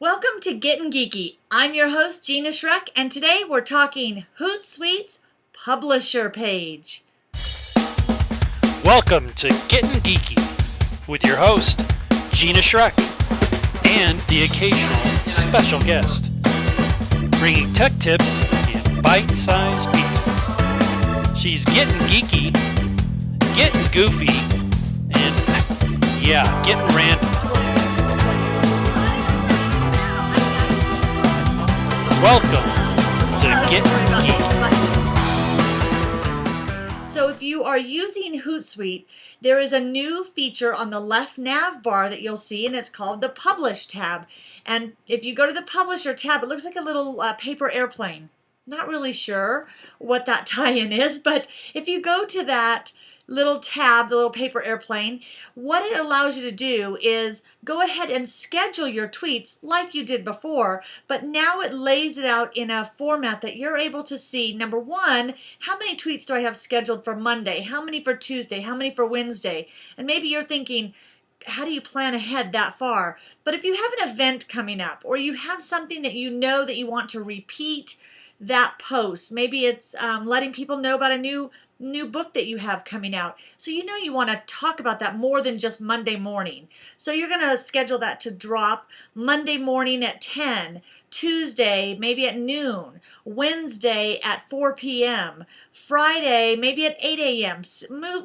Welcome to Getting Geeky. I'm your host, Gina Schreck, and today we're talking Hootsuite's publisher page. Welcome to Getting Geeky with your host, Gina Schreck, and the occasional special guest, bringing tech tips in bite sized pieces. She's getting geeky, getting goofy, and yeah, getting random. Welcome to Getting Geeky. So if you are using Hootsuite, there is a new feature on the left nav bar that you'll see, and it's called the Publish tab. And if you go to the Publisher tab, it looks like a little uh, paper airplane. Not really sure what that tie-in is, but if you go to that little tab, the little paper airplane, what it allows you to do is go ahead and schedule your tweets like you did before, but now it lays it out in a format that you're able to see, number one, how many tweets do I have scheduled for Monday? How many for Tuesday? How many for Wednesday? And maybe you're thinking, how do you plan ahead that far? But if you have an event coming up or you have something that you know that you want to repeat that post, maybe it's um, letting people know about a new new book that you have coming out. So you know you want to talk about that more than just Monday morning. So you're going to schedule that to drop Monday morning at 10, Tuesday maybe at noon, Wednesday at 4 p.m., Friday maybe at 8 a.m.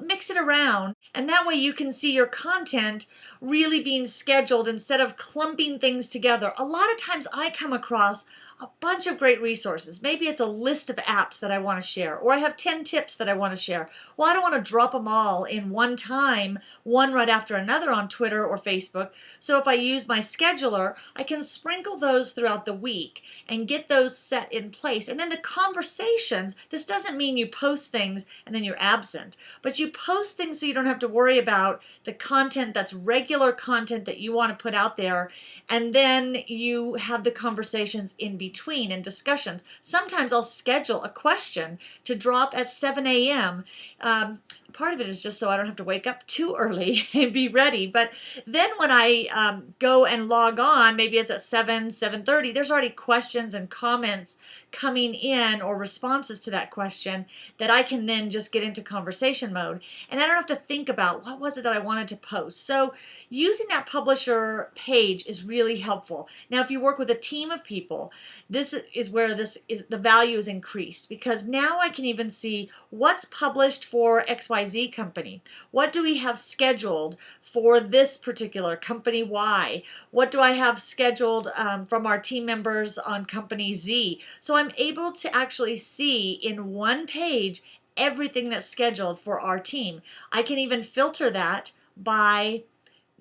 Mix it around and that way you can see your content really being scheduled instead of clumping things together. A lot of times I come across a bunch of great resources. Maybe it's a list of apps that I want to share, or I have 10 tips that I want to share. Well, I don't want to drop them all in one time, one right after another on Twitter or Facebook. So if I use my scheduler, I can sprinkle those throughout the week and get those set in place. And then the conversations, this doesn't mean you post things and then you're absent, but you post things so you don't have to worry about the content that's regular content that you want to put out there. And then you have the conversations in between between in discussions. Sometimes I'll schedule a question to drop at 7 a.m. Um, part of it is just so I don't have to wake up too early and be ready. But then when I um, go and log on, maybe it's at 7, 7.30, there's already questions and comments coming in or responses to that question that I can then just get into conversation mode. And I don't have to think about what was it that I wanted to post. So using that publisher page is really helpful. Now, if you work with a team of people, this is where this is the value is increased because now I can even see what's published for XY XYZ company? What do we have scheduled for this particular company Y? What do I have scheduled um, from our team members on company Z? So I'm able to actually see in one page everything that's scheduled for our team. I can even filter that by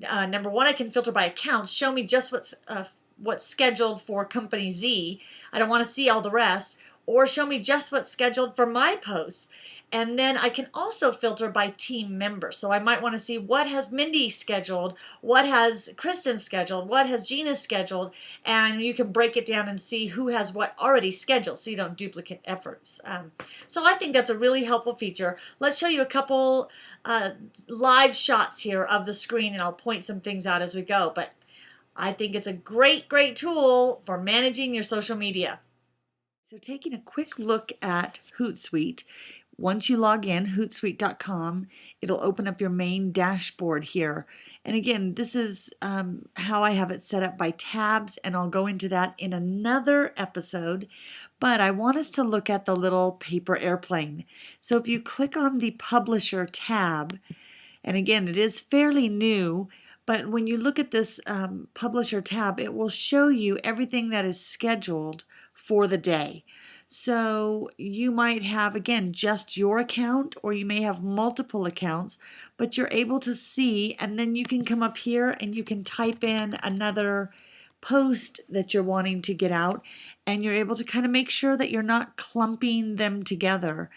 uh, number one, I can filter by accounts, show me just what's uh, what's scheduled for company Z. I don't want to see all the rest or show me just what's scheduled for my posts. And then I can also filter by team member. So I might want to see what has Mindy scheduled, what has Kristen scheduled, what has Gina scheduled, and you can break it down and see who has what already scheduled so you don't duplicate efforts. Um, so I think that's a really helpful feature. Let's show you a couple uh, live shots here of the screen and I'll point some things out as we go. But I think it's a great, great tool for managing your social media. So taking a quick look at Hootsuite, once you log in, hootsuite.com, it'll open up your main dashboard here. And again, this is um, how I have it set up by tabs, and I'll go into that in another episode. But I want us to look at the little paper airplane. So if you click on the Publisher tab, and again, it is fairly new, but when you look at this um, Publisher tab, it will show you everything that is scheduled for the day. So you might have, again, just your account or you may have multiple accounts, but you're able to see and then you can come up here and you can type in another post that you're wanting to get out and you're able to kind of make sure that you're not clumping them together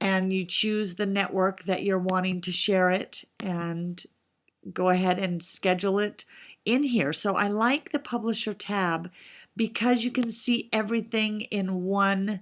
and you choose the network that you're wanting to share it and go ahead and schedule it in here. So I like the publisher tab because you can see everything in one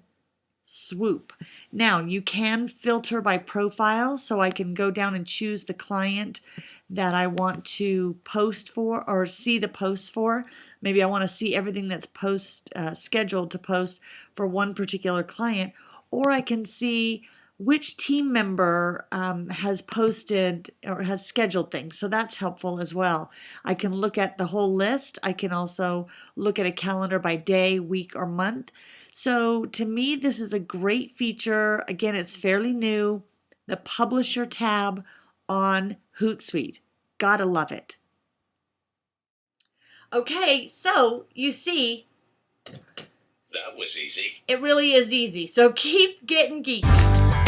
Swoop. Now you can filter by profile so I can go down and choose the client that I want to post for or see the posts for. Maybe I want to see everything that's post uh, scheduled to post for one particular client or I can see which team member um, has posted or has scheduled things. So that's helpful as well. I can look at the whole list. I can also look at a calendar by day, week, or month. So to me, this is a great feature. Again, it's fairly new. The Publisher tab on Hootsuite. Gotta love it. Okay, so you see, That was easy. it really is easy. So keep getting geeky.